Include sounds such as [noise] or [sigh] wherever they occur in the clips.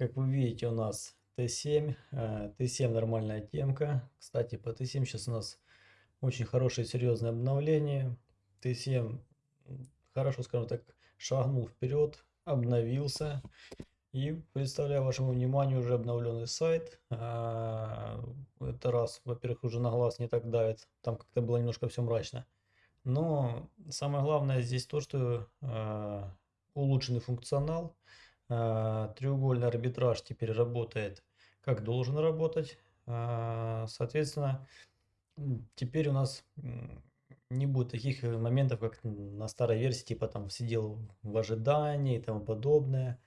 как вы видите, у нас Т7. э, Т7 нормальная темка. Кстати, по Т7 сейчас у нас очень хорошее серьезное обновление. Т7 м, хорошо, скажем так, шагнул вперед, обновился. И представляю вашему вниманию уже обновленный сайт. А, Это раз, во-первых, уже на глаз не так давит. Там как-то было немножко все мрачно. Но самое главное здесь то, что а, улучшенный функционал. А, треугольный арбитраж теперь работает как должен работать. А, Соответственно, теперь у нас не будет таких э, моментов, как на старой версии, типа там сидел в ожидании и тому подобное.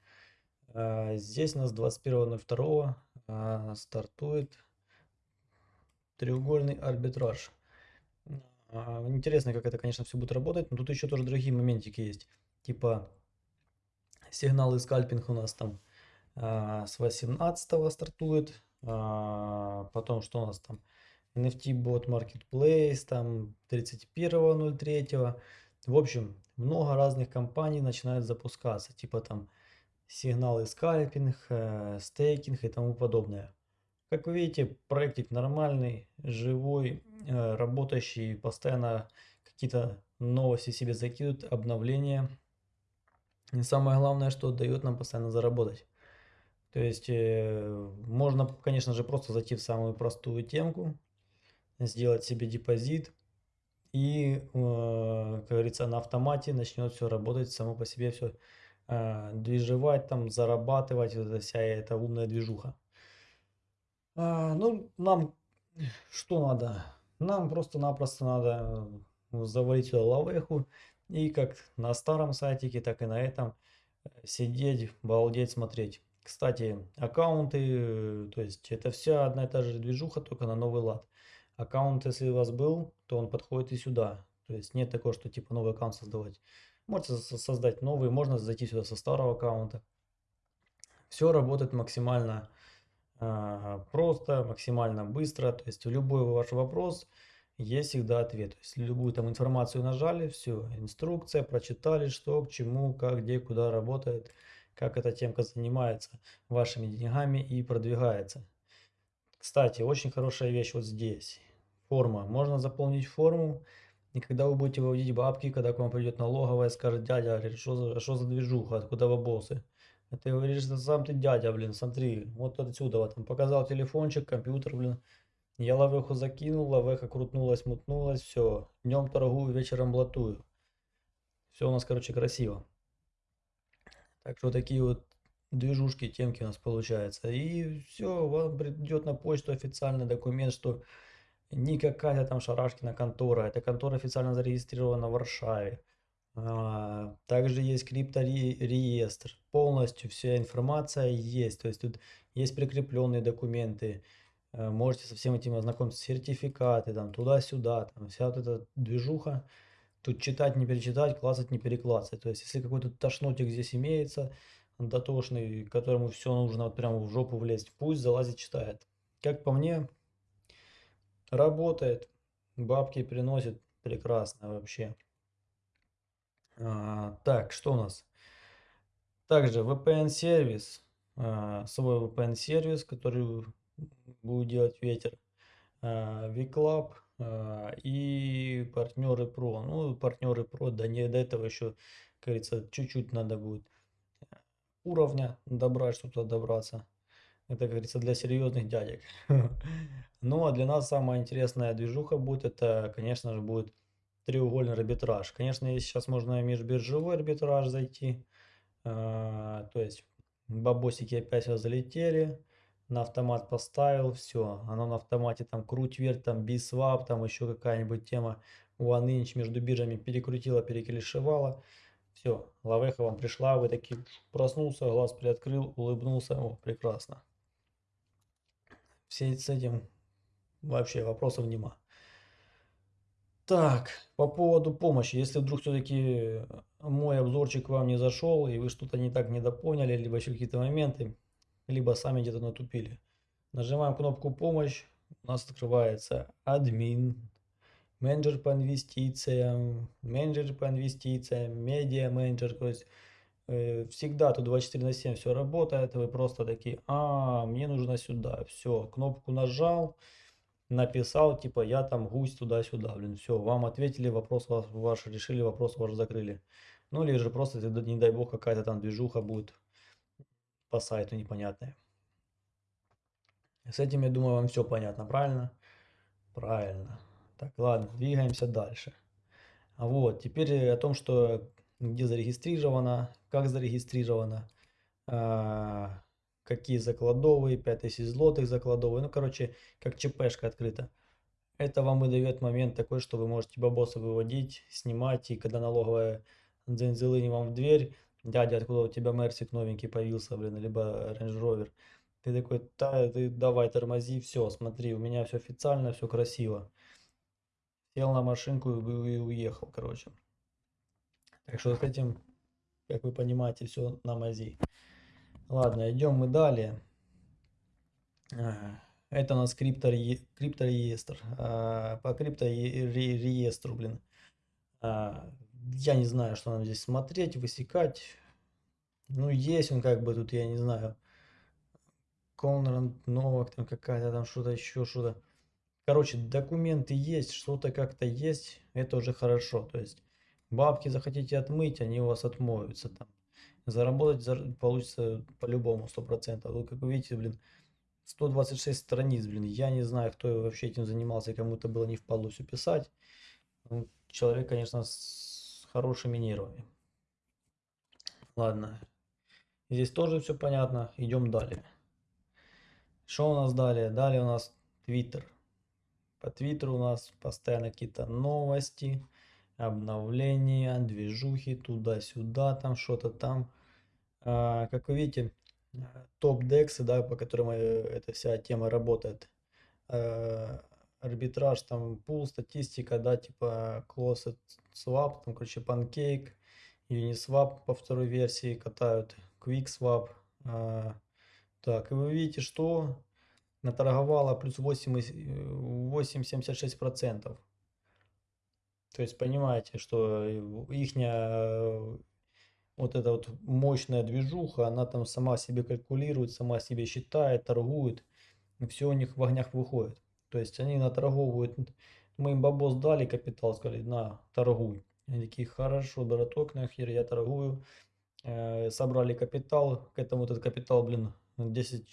А, Здесь у нас 21.02 а, стартует треугольный арбитраж. Интересно, как это, конечно, все будет работать, но тут еще тоже другие моментики есть. Типа сигналы скальпинг у нас там а, с 18 стартует. А, Потом что у нас там? NFT Bot Marketplace, там 31.03. В общем, много разных компаний начинают запускаться. Типа там сигналы скальпинг, э, стейкинг и тому подобное. Как вы видите, проектик нормальный, живой, э, работающий, постоянно какие-то новости себе закидывают, обновления. И самое главное, что дает нам постоянно заработать. То есть э, можно, конечно же, просто зайти в самую простую темку, сделать себе депозит и, э, как говорится, на автомате начнет все работать само по себе, все движевать, там, зарабатывать, вот эта вся эта умная движуха. А, ну, нам что надо? Нам просто-напросто надо э, завалить лавеху и как на старом сайтике, так и на этом э, сидеть, балдеть, смотреть. Кстати, аккаунты, э, то есть это вся одна и та же движуха, только на новый лад. Аккаунт, если у вас был, то он подходит и сюда. То есть нет такого, что типа новый аккаунт создавать. Можете со- создать новый, можно зайти сюда со старого аккаунта. Все работает максимально а, просто, максимально быстро. То есть любой ваш вопрос есть всегда ответ. Есть любую там информацию нажали, все, инструкция, прочитали, что, к чему, как, где, куда работает, как эта темка занимается вашими деньгами и продвигается. Кстати, очень хорошая вещь вот здесь. Форма. Можно заполнить форму, и когда вы будете выводить бабки, когда к вам придет налоговая, скажет, дядя, что за, что за движуха, откуда бабосы? А ты говоришь, сам ты дядя, блин, смотри, вот отсюда, вот, там показал телефончик, компьютер, блин. Я лавеху закинул, лавеха крутнулась, мутнулась, все. Днем торгую, вечером блатую. Все у нас, короче, красиво. Так что такие вот движушки, темки у нас получается. И все, вам придет на почту официальный документ, что не какая-то там Шарашкина контора. Эта контора официально зарегистрирована в Варшаве. А, Также есть криптореестр. Полностью вся информация есть. То есть тут есть прикрепленные документы. Э, Можете со всем этим ознакомиться. Сертификаты, там туда-сюда. Там вся вот эта движуха. Тут читать, не перечитать, классать, не переклассать. То есть если какой-то тошнотик здесь имеется, дотошный, которому все нужно вот прямо в жопу влезть, пусть залазит, читает. Как по мне, работает, бабки приносит прекрасно вообще. А, так, что у нас? Также VPN-сервис, а, свой VPN-сервис, который будет делать ветер, VClub а, и партнеры Pro. Ну, партнеры Pro, да не до этого еще, как говорится, чуть-чуть надо будет уровня добрать, чтобы туда добраться. Это, как говорится, для серьезных дядек. [laughs] Ну, а для нас самая интересная движуха будет, это, конечно же, будет треугольный арбитраж. Конечно, сейчас можно и межбиржевой арбитраж зайти. а, То есть бабосики опять залетели. На автомат поставил, все. Оно на автомате там круть вверх, там бисвап, там еще какая-нибудь тема OneInch между биржами перекрутила, переколешевала. Все, лавеха вам пришла, вы такие проснулся, глаз приоткрыл, улыбнулся, о, прекрасно. Все с этим вообще вопросов нема. Так, по поводу помощи, если вдруг все-таки мой обзорчик вам не зашел, и вы что-то не так недопоняли, либо еще какие-то моменты, либо сами где-то натупили. Нажимаем кнопку «Помощь», у нас открывается админ, менеджер по инвестициям, менеджер по инвестициям, медиа менеджер, то есть э, всегда тут 24 на 7 все работает, вы просто такие, а, мне нужно сюда, все, кнопку нажал, написал, типа, я там гусь туда-сюда, блин, все, вам ответили, вопрос ваш решили, вопрос ваш закрыли. Ну, или же просто, не дай бог, какая-то там движуха будет по сайту непонятная. С этим, я думаю, вам все понятно, правильно? Правильно. Так, ладно, двигаемся дальше. Вот, теперь о том, что где зарегистрировано, как зарегистрировано, а, какие закладовые, 5000 злотых закладовые, ну, короче, как ЧПшка открыта. Это вам и дает момент такой, что вы можете бабосы выводить, снимать, и когда налоговая дзензелыни вам в дверь, дядя, откуда у тебя Мерсик новенький появился, блин, либо Range Rover, ты такой, да, ты давай тормози, все, смотри, у меня все официально, все красиво. Сел на машинку и уехал, короче. Так что с этим, как вы понимаете, все на мази. Ладно, идем мы далее. Это у нас криптореестр. А, по криптореестру, блин. Я не знаю, что нам здесь смотреть, высекать. Ну, есть он как бы тут, я не знаю. Конрад Новак, там какая-то там что-то еще, что-то. Короче, документы есть, что-то как-то есть, это уже хорошо. То есть бабки захотите отмыть, они у вас отмоются там. Заработать получится по-любому 100%. Вот как вы видите, блин, 126 страниц, блин. Я не знаю, кто вообще этим занимался, кому-то было не впадло все писать. Ну, человек, конечно, с хорошими нервами. Ладно. Здесь тоже все понятно. Идем далее. Что у нас далее? Далее у нас Твиттер. По Твиттеру у нас постоянно какие-то новости, обновления, движухи туда-сюда, там что-то там. А, как вы видите, топ-дексы, да, по которым э, эта вся тема работает. Арбитраж, там пул, статистика, да, типа closed swap, там, короче, pancake, Uniswap по второй версии катают, QuickSwap, а, так, и вы видите, что наторговала плюс 8,76%. То есть понимаете, что их вот эта вот мощная движуха, она там сама себе калькулирует, сама себе считает, торгует. Все у них в огнях выходит. То есть они наторговывают. Мы им бабос дали капитал, сказали, на, торгуй. Они такие, хорошо, браток, нахер, я торгую. Э, собрали капитал, к этому этот капитал, блин, 10,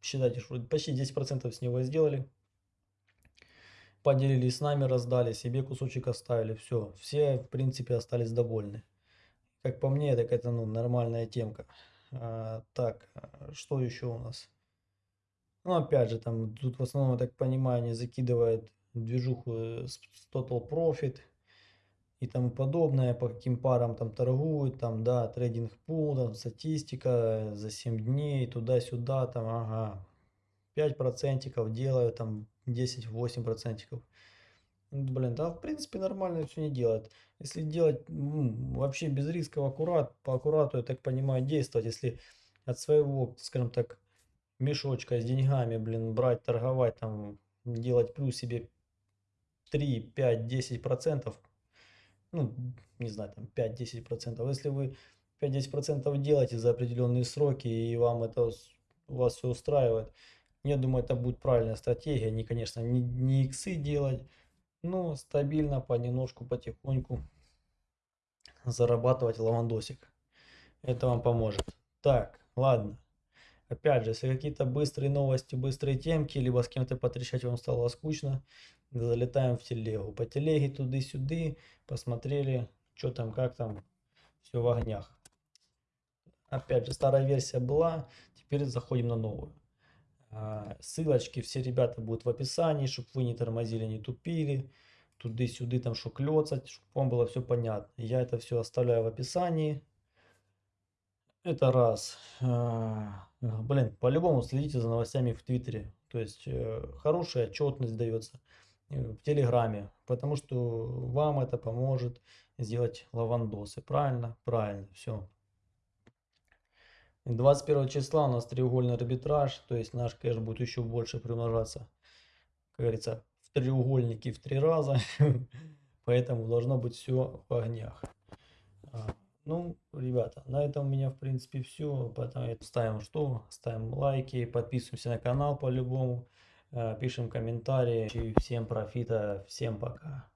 считайте, что почти 10% с него сделали. Поделились с нами, раздали, себе кусочек оставили. Все, все в принципе остались довольны. Как по мне, так это ну, нормальная темка. А, так, что еще у нас? Ну, опять же, там, тут в основном, я так понимаю, они закидывают движуху с Total Profit и тому подобное, по каким парам там торгуют, там, да, трейдинг пул, там, статистика за 7 дней, туда-сюда, там, ага, 5 процентиков делаю, там, 10-8 процентиков. Блин, да, в принципе, нормально все не делать. Если делать ну, вообще без рисков аккурат, по аккурату, я так понимаю, действовать, если от своего, скажем так, мешочка с деньгами, блин, брать, торговать, там, делать плюс себе 3, 5, 10 процентов, ну, не знаю, там 5-10%. Если вы 5-10% делаете за определенные сроки и вам это вас все устраивает, я думаю, это будет правильная стратегия. Не, конечно, не, не иксы делать, но стабильно, понемножку, потихоньку зарабатывать лавандосик. Это вам поможет. Так, ладно. Опять же, если какие-то быстрые новости, быстрые темки, либо с кем-то потрещать вам стало скучно, залетаем в телегу. По телеге туды-сюды, посмотрели, что там, как там, все в огнях. Опять же, старая версия была, теперь заходим на новую. А, ссылочки все ребята будут в описании, чтобы вы не тормозили, не тупили. Туды-сюды там что клёцать, чтобы вам было все понятно. Я это все оставляю в описании. Это раз. А, блин, по-любому следите за новостями в Твиттере. То есть э, хорошая отчетность дается э, в Телеграме, потому что вам это поможет сделать лавандосы. Правильно? Правильно. Все. 21 числа у нас треугольный арбитраж, то есть наш кэш будет еще больше приумножаться, как говорится, в треугольнике в три раза. [laughs] Поэтому должно быть все в огнях. Ну, ребята, на этом у меня в принципе все. Поэтому ставим что? Ставим лайки, подписываемся на канал по-любому, э, пишем комментарии. И всем профита, всем пока.